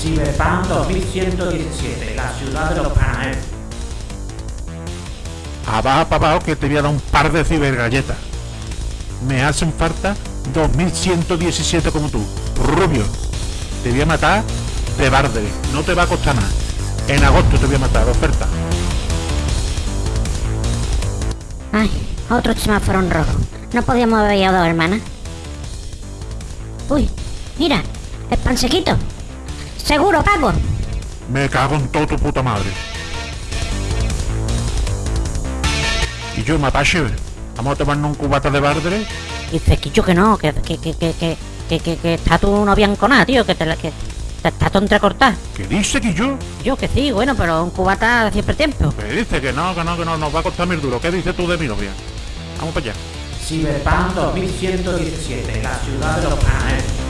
Cyberpunk 2117, la ciudad de los panaderos. Abajo, papá, que te voy a dar un par de cibergalletas. Me hacen falta 2117 como tú, rubio. Te voy a matar de barde, no te va a costar nada. En agosto te voy a matar, oferta. Ay, otro semáforo en rojo. No podíamos haber ido dos hermanas. Uy, mira, el pansequito. Seguro pago. Me cago en todo tu puta madre. Y yo, Mapache, vamos a tomarnos un cubata de bardre. Dice que no, que, que, que, que, que, que, que está tu novia enconada, tío, que te la. Te está todo entrecortado. ¿Qué dice Quillo? Yo Yo que sí, bueno, pero un cubata de siempre tiempo. Me dice que no, que no, que no, nos va a costar mil duro. ¿Qué dices tú de mi novia? Vamos para allá. Ciberpunk 2117, la ciudad de los planes.